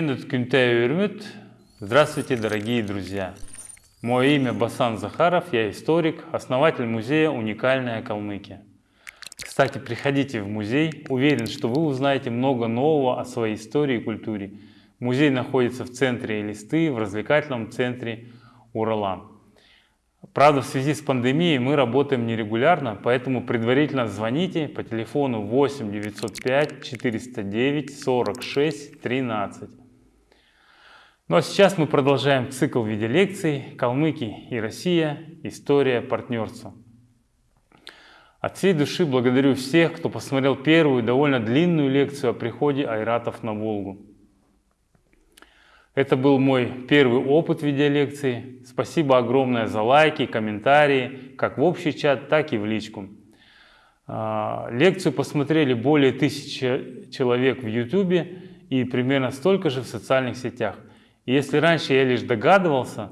Менут Кюнтею Здравствуйте, дорогие друзья! Мое имя Басан Захаров, я историк, основатель музея «Уникальная Калмыкия». Кстати, приходите в музей, уверен, что вы узнаете много нового о своей истории и культуре. Музей находится в центре Элисты, в развлекательном центре Урала. Правда, в связи с пандемией мы работаем нерегулярно, поэтому предварительно звоните по телефону 8 905 409 46 13. Ну а сейчас мы продолжаем цикл в виде лекций «Калмыки и Россия. История партнерства». От всей души благодарю всех, кто посмотрел первую довольно длинную лекцию о приходе айратов на Волгу. Это был мой первый опыт видеолекции. Спасибо огромное за лайки, комментарии, как в общий чат, так и в личку. А, лекцию посмотрели более тысячи человек в YouTube и примерно столько же в социальных сетях. Если раньше я лишь догадывался,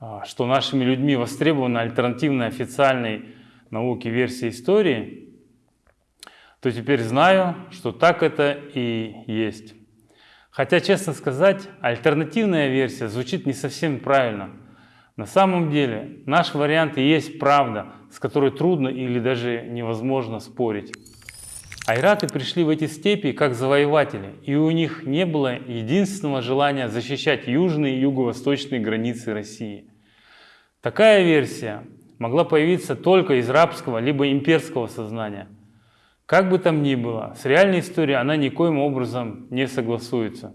а, что нашими людьми востребована альтернативная официальной науке версия истории, то теперь знаю, что так это и есть. Хотя, честно сказать, альтернативная версия звучит не совсем правильно. На самом деле, наш вариант и есть правда, с которой трудно или даже невозможно спорить. Айраты пришли в эти степи как завоеватели, и у них не было единственного желания защищать южные и юго-восточные границы России. Такая версия могла появиться только из рабского либо имперского сознания – как бы там ни было, с реальной историей она никоим образом не согласуется.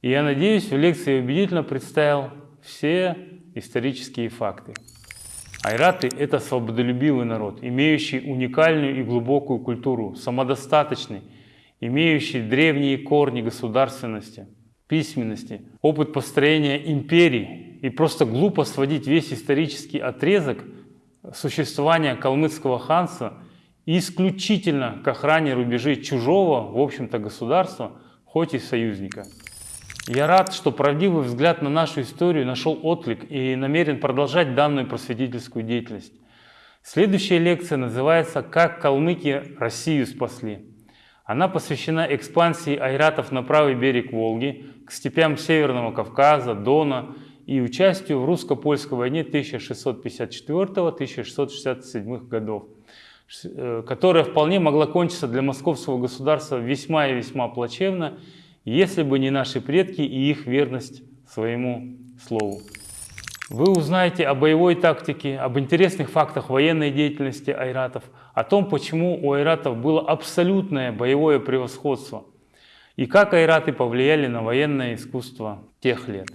И я надеюсь, в лекции убедительно представил все исторические факты. Айраты – это свободолюбивый народ, имеющий уникальную и глубокую культуру, самодостаточный, имеющий древние корни государственности, письменности, опыт построения империи. И просто глупо сводить весь исторический отрезок существования калмыцкого ханства – исключительно к охране рубежей чужого, в общем-то, государства, хоть и союзника. Я рад, что правдивый взгляд на нашу историю нашел отклик и намерен продолжать данную просветительскую деятельность. Следующая лекция называется «Как калмыки Россию спасли». Она посвящена экспансии айратов на правый берег Волги, к степям Северного Кавказа, Дона и участию в русско-польской войне 1664-1667 годов. Э, которая вполне могла кончиться для московского государства весьма и весьма плачевно, если бы не наши предки и их верность своему слову. Вы узнаете о боевой тактике, об интересных фактах военной деятельности айратов, о том, почему у айратов было абсолютное боевое превосходство и как айраты повлияли на военное искусство тех лет.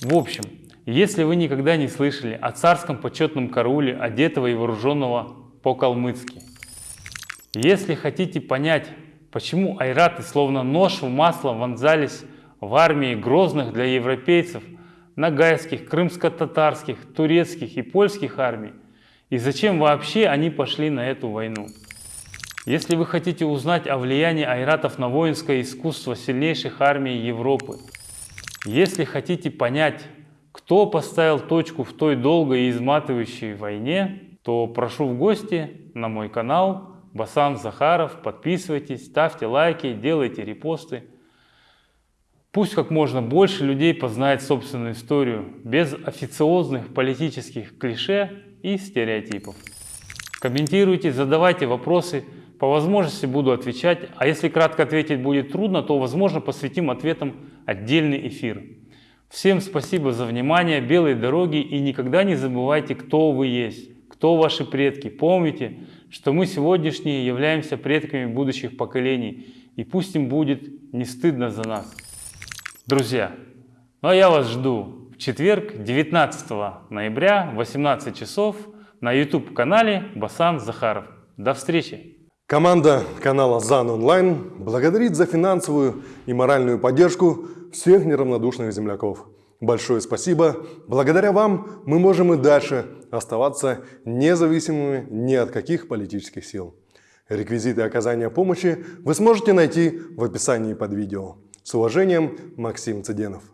В общем, если вы никогда не слышали о царском почетном карауле, одетого и вооруженного по-калмыцки. Если хотите понять, почему айраты словно нож в масло вонзались в армии грозных для европейцев, нагайских, крымско-татарских, турецких и польских армий, и зачем вообще они пошли на эту войну. Если вы хотите узнать о влиянии айратов на воинское искусство сильнейших армий Европы, если хотите понять, кто поставил точку в той долгой и изматывающей войне, то прошу в гости на мой канал Басан Захаров. Подписывайтесь, ставьте лайки, делайте репосты. Пусть как можно больше людей познает собственную историю без официозных политических клише и стереотипов. Комментируйте, задавайте вопросы. По возможности буду отвечать, а если кратко ответить будет трудно, то, возможно, посвятим ответам отдельный эфир. Всем спасибо за внимание, белой дороги и никогда не забывайте, кто вы есть кто ваши предки. Помните, что мы сегодняшние являемся предками будущих поколений, и пусть им будет не стыдно за нас. Друзья, ну а я вас жду в четверг, 19 ноября, 18 часов на YouTube-канале Басан Захаров. До встречи! Команда канала ЗАН Онлайн благодарит за финансовую и моральную поддержку всех неравнодушных земляков. Большое спасибо. Благодаря вам мы можем и дальше оставаться независимыми ни от каких политических сил. Реквизиты оказания помощи вы сможете найти в описании под видео. С уважением, Максим Цыденов.